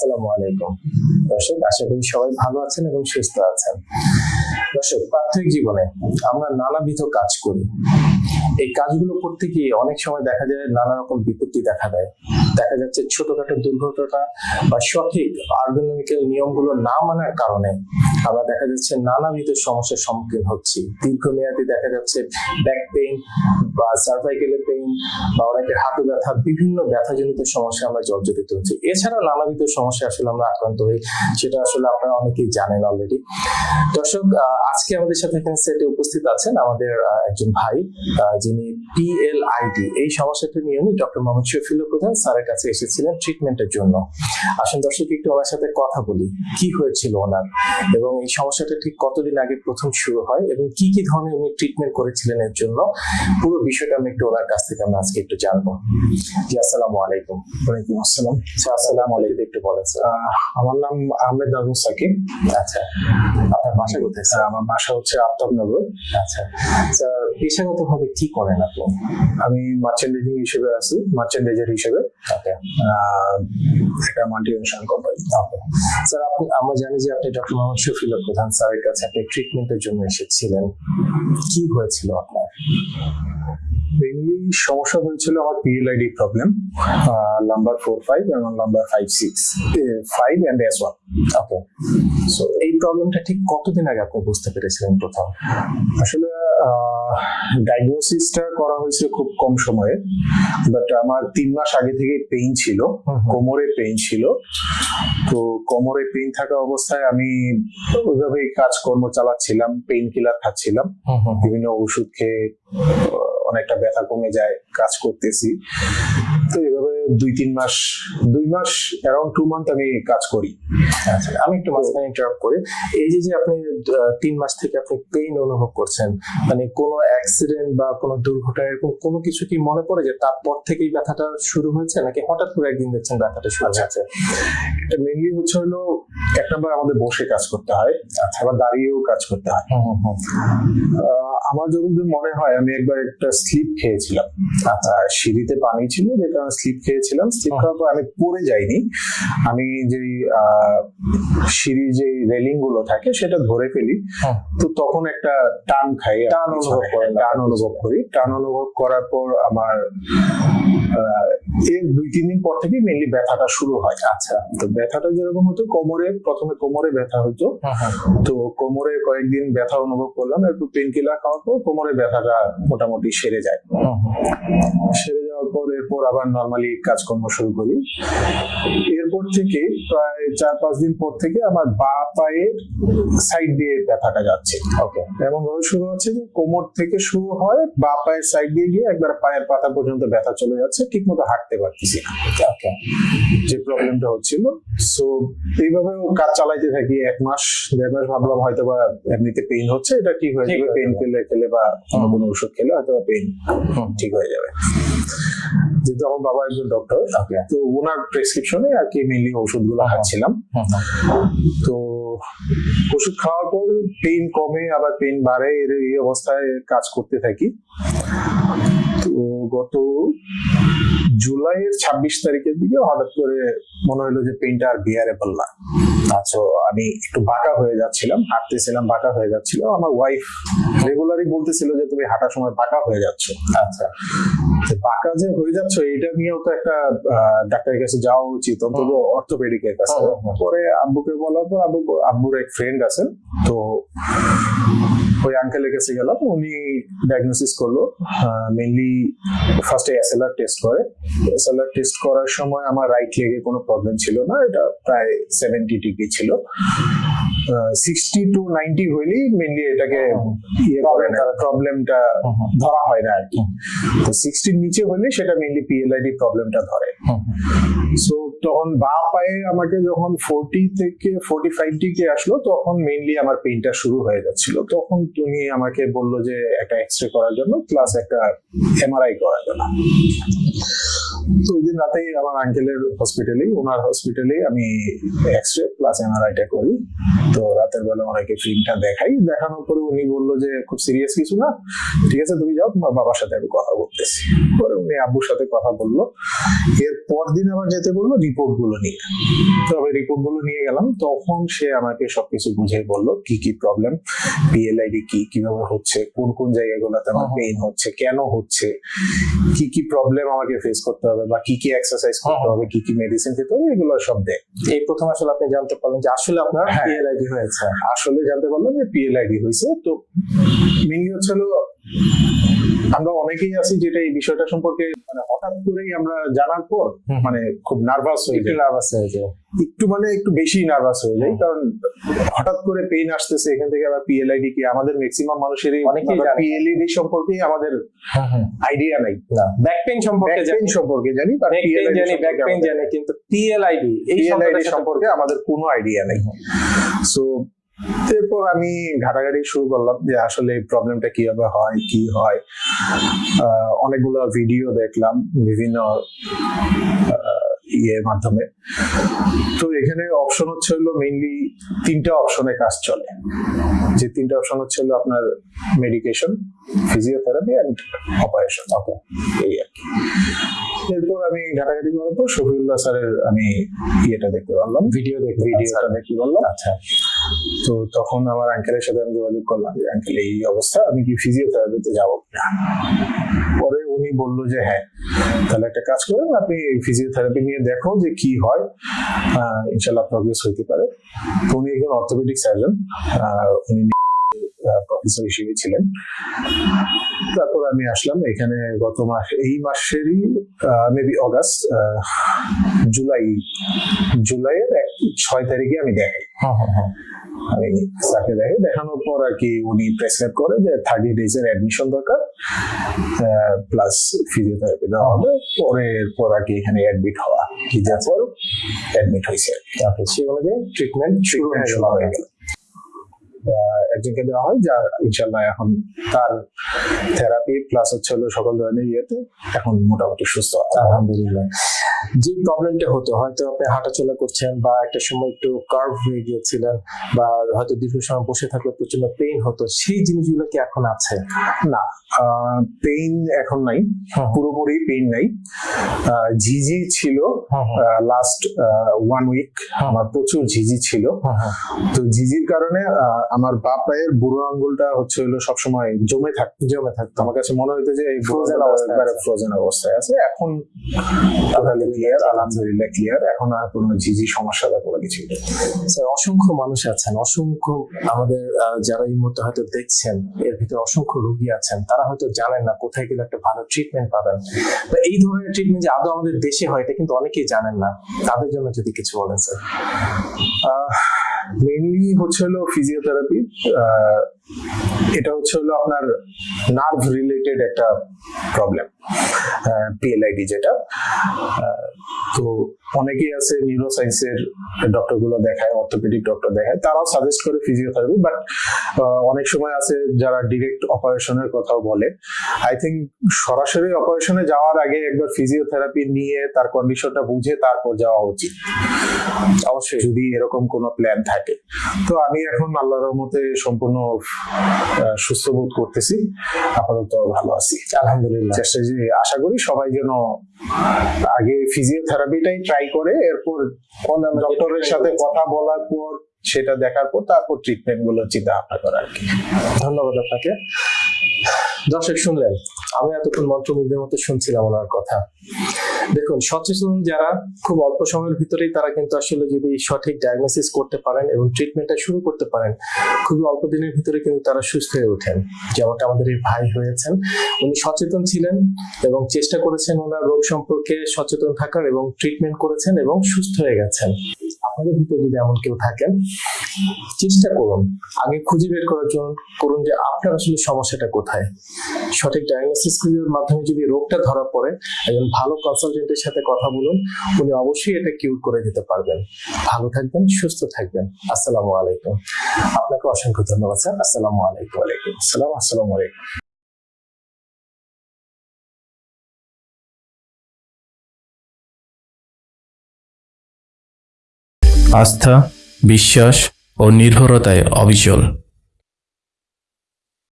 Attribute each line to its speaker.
Speaker 1: আসসালামু আলাইকুম। দর্শক, আশা করি সবাই ভালো আছেন এবং সুস্থ আছেন। দর্শক প্রাথমিক জীবনে আমরা নানাবিধ কাজ করি। এই কাজগুলো করতে গিয়ে অনেক সময় দেখা যায় নানা রকম বিপত্তি দেখা দেয়। দেখা যাচ্ছে ছোটখাটো দুর্ঘটনা বা সঠিক আর্গোনমিক্যাল নিয়মগুলো না মানার কারণে আমরা দেখা যাচ্ছে নানাবিধ সমস্যার সম্মুখীন হচ্ছি। দীর্ঘমেয়াদী দেখা যাচ্ছে ব্যাক পেইন বা সার্ভাইকেলের পেইন বা অনেকের হাতে ব্যথা, বিভিন্ন ব্যথাজনিত সমস্যা আমরা জর্জরিত হচ্ছি। এছাড়াও নানাবিধ সমস্যা আসলে আমরা আক্রান্ত হই, সেটা আসলে আপনারা অনেকেই জানেন অলরেডি দর্শক আজকে আমাদের সাথে এখানে সেটে উপস্থিত আছেন আমাদের একজন ভাই যিনি পিএলআইডি এই সমস্যাটা নিয়ে উনি ডক্টর মোহাম্মদ শফিউল্লাহ প্রধান, স্যারের কাছে এসেছিলেন ট্রিটমেন্টের জন্য। আসুন দর্শক একটু ওনার সাথে কথা বলি। কি হয়েছিল ওনার? এবং এই সমস্যাটা ঠিক কতদিন আগে প্রথম শুরু হয়? এবং কি কি ধরনের উনি ট্রিটমেন্ট করেছিলেন এর জন্য? পুরো বিষয়টা আমি একটু ওনার কাছ থেকে আমরা আজকে একটু জানব। জি আসসালামু আলাইকুম।
Speaker 2: ওয়ালাইকুম আসসালাম।
Speaker 1: আচ্ছা আসসালামু আলাইকুম। একটু বলেন স্যার।
Speaker 2: আমার নাম আহমেদ আবু সাকিব।
Speaker 1: আচ্ছা। বাসা কোথায় স্যার
Speaker 2: আমার বাসা হচ্ছে আফতাবনগর।
Speaker 1: আচ্ছা। স্যার পেশাগতভাবে কি করেন আপনি?
Speaker 2: আমি মার্চেন্ডাইজিং হিসেবে আছি মার্চেন্ডাইজার হিসেবে। মাল্টি ন্যাশনাল কোম্পানি
Speaker 1: স্যার আপনি আমরা জানি যে আপনি ডক্টর মোহাম্মদ শফিল প্রধান স্যারের কাছে আপনি ট্রিটমেন্টের জন্য এসেছিলেন। কি হয়েছিল আপনার?
Speaker 2: মেইনলি সমস্যা হয়েছিল আমার PLID problem number four five এবং number five six five and S one
Speaker 1: okay so এই প্রবলেমটা ঠিক কতদিন আগে আপনি বুঝতে পেরেছিলেন প্রথম?
Speaker 2: আসলে ডায়াগনোসিসটা করা হয়েছে খুব কম সময়ে বাট আমার তিন মাস আগে থেকে পেইন ছিল কোমরে পেইন ছিল। তো কোমরে পেইন থাকা অবস্থায় আমি ওইভাবেই কাজকর্ম চালাচ্ছিলাম পেইন কিলার খাচ্ছিলাম বিভিন্ন ওষুধ খেয়ে অনেকটা ব্যথা কমে যায় কাজ করতেছি তো এভাবে দুই তিন মাস দুই মাস অ্যারাউন্ড টু মান্থ আমি কাজ করি।
Speaker 1: আচ্ছা আমি একটু মাঝখানে ইন্টারাপ্ট করি। এই যে যে আপনি তিন মাস থেকে আপনি পেইন অনুভব করছেন মানে কোনো অ্যাক্সিডেন্ট বা কোনো দুর্ঘটনা এরকম কোনো কিছু কি মনে পড়ে যে তারপর থেকেই ব্যথাটা শুরু হয়েছে নাকি হঠাৎ করে একদিন দেখছেন ব্যথাটা শুরু হয়েছে?
Speaker 2: এটা মেনলি হচ্ছে হলো এক নম্বর আমাদের বসে কাজ করতে হয় আবার দাঁড়িয়েও কাজ করতে হয়। আমার যতদূর মনে হয় আমি একবার একটা স্লিপ খেয়েছিলাম। আচ্ছা সিঁড়িতে পানি ছিল যে কারণে স্লিপ খেয়েছিলাম। স্লিপ খাওয়ার পর আমি পড়ে যাইনি। আমি যে সিঁড়ির যে রেলিংগুলো থাকে সেটা ধরে ফেলি। তো তখন একটা টান খাই
Speaker 1: টান অনুভব করেন
Speaker 2: টান অনুভব করি। টান অনুভব করার পর আমার এর দুই তিন দিন পর থেকে মেনলি ব্যথাটা শুরু হয়। আচ্ছা। তো ব্যথাটা যেরকম হতো কোমরে প্রথমে কোমরে ব্যথা হইতো। তো কোমরে কয়েকদিন ব্যথা অনুভব করলাম একটু পেন কিলার খাওয়ার পর কোমরে ব্যথাটা মোটামুটি সেরে যায়। সেরে যাওয়ার পর এরপর আবার নর্মালি কাজকর্ম শুরু করি। এরপর থেকে প্রায় চার পাঁচ দিন পর থেকে আমার বা পায়ের সাইড দিয়ে ব্যথাটা যাচ্ছে।
Speaker 1: ওকে
Speaker 2: এমন ভাবে শুরু হচ্ছে যে কোমর থেকে শুরু হয় বা পায়ের সাইড দিয়ে গিয়ে একবার পায়ের পাতা পর্যন্ত ব্যথা চলে যাচ্ছে ঠিক মতো হাঁটতে পারতেছি না। যে প্রবলেমটা হচ্ছিল সো এইভাবে কাজ চালাইতে থাকি এক মাস দেড় মাস ভাবলাম হয়তো বা এমনিতে পেইন হচ্ছে এটা ঠিক হয়ে যাবে পেইন। খেলে খেলে বা কোনো ওষুধ খেলে হয়তো পেইন ঠিক হয়ে যাবে। যেহেতু আমার বাবা একজন ডক্টর তো ওনার প্রেসক্রিপশনে আর কি মেনলি ওষুধগুলো খাচ্ছিলাম। তো ওষুধ খাওয়ার পর পেইন কমে আবার পেইন বাড়ে এর এই অবস্থায় কাজ করতে থাকি। তো গত জুলাইয়ের ছাব্বিশ তারিখের দিকে হঠাৎ করে মনে হলো যে পেইনটা আর বিয়ারেবল না। আচ্ছা আমি একটু বাঁকা হয়ে যাচ্ছিলাম হাঁটতেছিলাম বাঁকা হয়ে যাচ্ছিল আমার ওয়াইফ রেগুলারই বলতেছিল যে তুমি হাঁটার সময় বাঁকা হয়ে যাচ্ছ।
Speaker 1: আচ্ছা।
Speaker 2: বাঁকা যে হয়ে যাচ্ছ এটা নিয়েও তো একটা ডাক্তারের কাছে যাওয়া উচিত অন্তত অর্থোপেডিকের কাছে। পরে আব্বুকে বলার পর আব্বু আব্বুর এক ফ্রেন্ড আছে তো ওই আঙ্কেলের কাছে গেলাম উনি ডায়াগনোসিস করল মেনলি ফার্স্টে এসএলআর টেস্ট করে। এসএলআর টেস্ট করার সময় আমার রাইট লেগে কোনো প্রবলেম ছিল না এটা প্রায় সেভেন্টি ডিগ্রি ছিল। সিক্সটি টু নাইনটি হইলেই মেনলি এটাকে ইয়ে করে না প্রবলেমটা ধরা হয় না আর কি। তো সিক্সটির নিচে হলে সেটা মেনলি পিএলআইডি প্রবলেমটা ধরে। সো তখন বা পায়ে আমাকে যখন ফোরটি থেকে ফোরটি ফাইভ ডিগ্রি আসলো, তখন মেইনলি আমার পেইনটা শুরু হয়ে যাচ্ছিল। তখন তুমি আমাকে বলল যে একটা এক্স রে করার জন্য প্লাস একটা এমআরআই করার জন্য। তো ওই দিন রাতেই আমার আঙ্কেলের হসপিটালে ওনার হসপিটালে আমি এক্স রে প্লাস এমআরআইটা করি। তো রাতের বেলা ওনাকে ফিল্মটা দেখাই। দেখানোর পরে উনি বলল যে খুব সিরিয়াস কিছু না। ঠিক আছে তুমি যাও তোমার বাবার সাথে আমি কথা বলতেছি। পরে উনি আব্বুর সাথে কথা বলল। এর পর দিন আবার যেতে বলল রিপোর্টগুলো নিয়ে। তো আমি রিপোর্টগুলো নিয়ে গেলাম। তখন সে আমাকে সবকিছু বুঝিয়ে বলল কি কি প্রবলেম পিএলআইডি কি? কীভাবে হচ্ছে? কোন কোন জায়গাগুলোতে আমার। পেইন হচ্ছে? কেন হচ্ছে? কি কি প্রবলেম আমাকে ফেস করতে হবে বা কি কি এক্সারসাইজ করতে
Speaker 1: হুম।
Speaker 2: হবে কি কি মেডিসিন খেতে হবে এগুলো সব দেয়
Speaker 1: এই প্রথম আসলে আপনি জানতে পারলেন যে আসলে আপনার
Speaker 2: হ্যাঁ।
Speaker 1: পিএলআইডি হয়েছে
Speaker 2: আসলে জানতে পারলাম যে পিএলআইডি হয়েছে তো মেনলি হচ্ছে আমরা অনেকেই আছি যেটা এই বিষয়টা সম্পর্কে মানে হঠাৎ করেই আমরা জানার পর মানে খুব নার্ভাস হয়ে
Speaker 1: একটু
Speaker 2: যাই।
Speaker 1: নার্ভাস হয়ে যায়
Speaker 2: একটু মানে একটু বেশি নার্ভাস হয়ে যাই
Speaker 1: হুম।
Speaker 2: কারণ হঠাৎ করে পেইন আসতেছে এখান থেকে আবার পিএলআইডি কি আমাদের ম্যাক্সিমাম মানুষেরই
Speaker 1: অনেকেই জানে।
Speaker 2: পিএলআইডি সম্পর্কে আমাদের আইডিয়া নাই।
Speaker 1: ব্যাক পেইন সম্পর্কে জানি।
Speaker 2: পেইন সম্পর্কে জানি
Speaker 1: নেক পেইন জানি ব্যাক পেইন জানি কিন্তু পিএলআইডি এই
Speaker 2: সম্পর্কে আমাদের কোনো আইডিয়া নেই। সো এরপর আমি ঘাটাঘাটি শুরু করলাম যে আসলে প্রবলেমটা কীভাবে হয় কি হয়। অনেকগুলো ভিডিও দেখলাম বিভিন্ন ইয়ের মাধ্যমে। তো এখানে অপশন হচ্ছে হলো মেইনলি তিনটা অপশনে কাজ চলে। যে তিনটা অপশন হচ্ছে হলো আপনার মেডিকেশন ফিজিওথেরাপি অ্যান্ড অপারেশন এই আর কি। এরপর আমি ঘাটাঘাটি করার পর শফিউল্লাহ স্যারের আমি ইয়েটা দেখতে পারলাম।
Speaker 1: ভিডিও দেখতে
Speaker 2: ভিডিওটা দেখতে পারলাম।
Speaker 1: আচ্ছা।
Speaker 2: তো তখন আমার আঙ্কেলের সাথে আমি যোগাযোগ করলাম যে আঙ্কেল এই অবস্থা, আমি কি ফিজিওথেরাপিতে যাব? কিনা পরে উনি বলল যে হ্যাঁ তাহলে একটা কাজ করেন, আপনি ফিজিওথেরাপি নিয়ে দেখো যে কি হয়। ইনশাল্লাহ প্রগ্রেস হইতে পারে। তো উনি একজন অর্থোপেডিক সার্জন উনি প্রফেসর হিসেবে ছিলেন। তারপর আমি আসলাম, এখানে গত মাস, এই মাসেরই মেবি অগাস্ট জুলাই, জুলাইয়ের ছয় তারিখে আমি দেখাই। তাকে দেখে দেখানোর পর আর কি উনি প্রেসক্রাইব করে যে থার্টি ডেজ এর অ্যাডমিশন দরকার প্লাস ফিজিওথেরাপি দেওয়া হবে পরে এরপর আর কি এখানে অ্যাডমিট হওয়া কি যার পর অ্যাডমিট হয়েছে
Speaker 1: তারপর সে অনুযায়ী ট্রিটমেন্ট শুরু হয়ে গেল।
Speaker 2: শুরু হয়ে গেল। আহ, একজনকে দেওয়া হয় যা ইনশাল্লাহ এখন তার থেরাপি প্লাস হচ্ছে হলো সকল ধরনের ইয়েতে এখন মোটামুটি সুস্থ
Speaker 1: আলহামদুলিল্লাহ। যে প্রবলেমটা হতো হয়তো আপনি হাঁটাচলা করছেন বা একটা সময় একটু কার্ভ হয়ে গিয়েছিলেন বা হয়তো দীর্ঘ সময় বসে থাকলে প্রচণ্ড পেইন হতো সেই জিনিসগুলো কি এখন আছে?
Speaker 2: না পেইন এখন নাই পুরোপুরি পেইন নাই। ঝিঝি ছিল লাস্ট ওয়ান উইক আমার প্রচুর ঝিঝি ছিল। তো ঝিঝির কারণে আমার বা পায়ের বুড়ো আঙ্গুলটা হচ্ছে হলো সবসময় জমে থাকতো
Speaker 1: জমে থাকতো।
Speaker 2: আমার কাছে মনে হইতো যে এই ফ্রোজেন
Speaker 1: অবস্থায়।
Speaker 2: ফ্রোজেন অবস্থায় আছে। এখন ক্লিয়ার আলহামদুলিল্লাহ ক্লিয়ার এখন আর কোনো ঝিঝি সমস্যা বা কোনো কিছু
Speaker 1: স্যার অসংখ্য মানুষ আছেন অসংখ্য আমাদের যারা এই মুহূর্তে হয়তো দেখছেন এর ভিতরে অসংখ্য রোগী আছেন তারা হয়তো জানেন না কোথায় গেলে একটা ভালো ট্রিটমেন্ট পাবেন। বা এই ধরনের ট্রিটমেন্ট যে আদৌ আমাদের দেশে হয় এটা কিন্তু অনেকেই জানেন না। তাদের জন্য যদি কিছু বলেন স্যার
Speaker 2: মেইনলি হচ্ছে হলো ফিজিওথেরাপি এটা হচ্ছে হলো আপনার নার্ভ রিলেটেড একটা প্রবলেম পিএলআইডি যেটা। তো অনেকেই আছে নিউরোসাইন্সের ডক্টরগুলো দেখায় অর্থোপেডিক ডক্টর দেখায় তারাও সাজেস্ট করে ফিজিওথেরাপি বাট অনেক সময় আছে যারা ডিরেক্ট অপারেশনের কথাও বলে। আই থিঙ্ক সরাসরি অপারেশনে যাওয়ার আগে একবার ফিজিওথেরাপি নিয়ে তার কন্ডিশনটা বুঝে তারপর যাওয়া উচিত। অবশ্যই যদি এরকম কোনো প্ল্যান থাকে। তো আমি এখন আল্লাহর রহমতে সম্পূর্ণ সুস্থ বোধ করতেছি। আপাতত ভালো আছি।
Speaker 1: আলহামদুলিল্লাহ।
Speaker 2: চেষ্টা আশা করি সবাই যেন আগে ফিজিওথেরাপিটাই ট্রাই করে এরপর
Speaker 1: কোন
Speaker 2: ডক্টরের সাথে কথা বলার পর সেটা দেখার পর তারপর ট্রিটমেন্টগুলো চিন্তা ভাবনা করা আর কি।
Speaker 1: ধন্যবাদ আপনাকে। দর্শক শুনলেন আমি এতক্ষণ মন্ত্রমুগ্ধের মতো শুনছিলাম ওনার কথা। দেখুন, সচেতন যারা খুব অল্প সময়ের ভিতরেই তারা কিন্তু আসলে যদি সঠিক ডায়াগনোসিস করতে পারেন এবং ট্রিটমেন্টটা শুরু করতে পারেন, খুবই অল্প দিনের ভিতরে কিন্তু তারা সুস্থ হয়ে ওঠেন। যেমনটা আমাদের এই ভাই হয়েছেন, উনি সচেতন ছিলেন এবং চেষ্টা করেছেন ওনার রোগ সম্পর্কে সচেতন থাকার এবং ট্রিটমেন্ট করেছেন এবং সুস্থ হয়ে গেছেন। আপনাদের ভিতরে যদি এমন কেউ থাকেন চেষ্টা করুন। আগে খুঁজে বের করার জন্য করুন যে আপনার আসলে সমস্যাটা কোথায়। সঠিক ডায়াগনোসিস করার মাধ্যমে যদি রোগটা ধরা পড়ে একজন ভালো কনসালটেন্টের সাথে কথা বলুন উনি অবশ্যই এটা কিউর করে দিতে পারবেন। ভালো থাকবেন সুস্থ থাকবেন। আসসালামু আলাইকুম। আপনাকে অসংখ্য ধন্যবাদ স্যার। আসসালামু আলাইকুম।
Speaker 2: আলাইকুম আসসালাম। আসসালামু আলাইকুম।
Speaker 3: আস্থা বিশ্বাস ও নির্ভরতায় অবিচল।